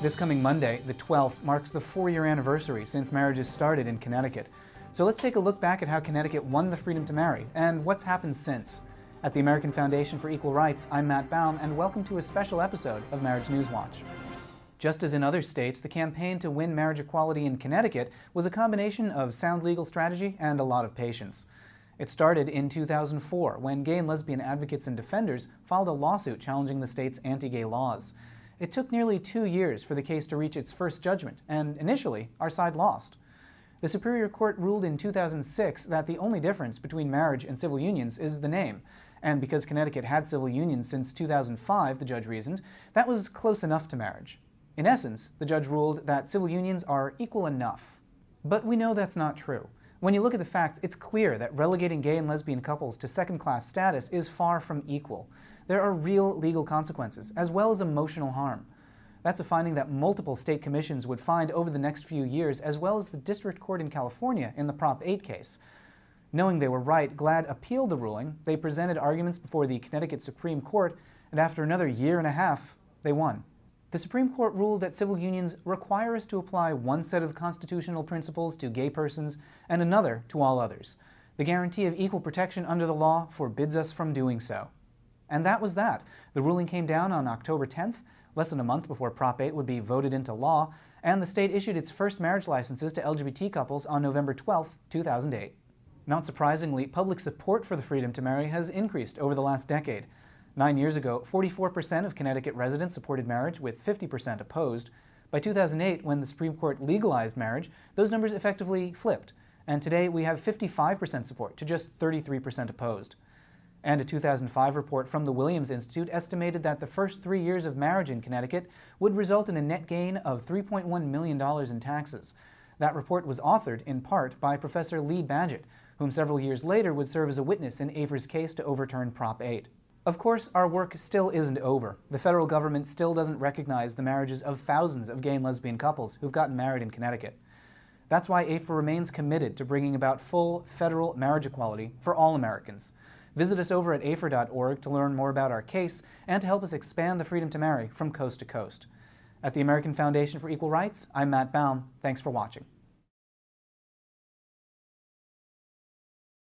This coming Monday, the 12th, marks the four-year anniversary since marriages started in Connecticut. So let's take a look back at how Connecticut won the freedom to marry, and what's happened since. At the American Foundation for Equal Rights, I'm Matt Baum, and welcome to a special episode of Marriage News Watch. Just as in other states, the campaign to win marriage equality in Connecticut was a combination of sound legal strategy and a lot of patience. It started in 2004, when gay and lesbian advocates and defenders filed a lawsuit challenging the state's anti-gay laws. It took nearly two years for the case to reach its first judgment, and initially, our side lost. The Superior Court ruled in 2006 that the only difference between marriage and civil unions is the name, and because Connecticut had civil unions since 2005, the judge reasoned, that was close enough to marriage. In essence, the judge ruled that civil unions are equal enough. But we know that's not true. When you look at the facts, it's clear that relegating gay and lesbian couples to second-class status is far from equal. There are real legal consequences, as well as emotional harm. That's a finding that multiple state commissions would find over the next few years, as well as the district court in California in the Prop 8 case. Knowing they were right, GLAD appealed the ruling, they presented arguments before the Connecticut Supreme Court, and after another year and a half, they won. The Supreme Court ruled that civil unions require us to apply one set of constitutional principles to gay persons and another to all others. The guarantee of equal protection under the law forbids us from doing so. And that was that. The ruling came down on October 10th, less than a month before Prop 8 would be voted into law, and the state issued its first marriage licenses to LGBT couples on November 12, 2008. Not surprisingly, public support for the freedom to marry has increased over the last decade. Nine years ago, 44% of Connecticut residents supported marriage, with 50% opposed. By 2008, when the Supreme Court legalized marriage, those numbers effectively flipped, and today we have 55% support to just 33% opposed. And a 2005 report from the Williams Institute estimated that the first three years of marriage in Connecticut would result in a net gain of $3.1 million in taxes. That report was authored, in part, by Professor Lee Badgett, whom several years later would serve as a witness in AFER's case to overturn Prop 8. Of course, our work still isn't over. The federal government still doesn't recognize the marriages of thousands of gay and lesbian couples who've gotten married in Connecticut. That's why AFER remains committed to bringing about full federal marriage equality for all Americans. Visit us over at afer.org to learn more about our case and to help us expand the freedom to marry from coast to coast. At the American Foundation for Equal Rights, I'm Matt Baum. Thanks for watching.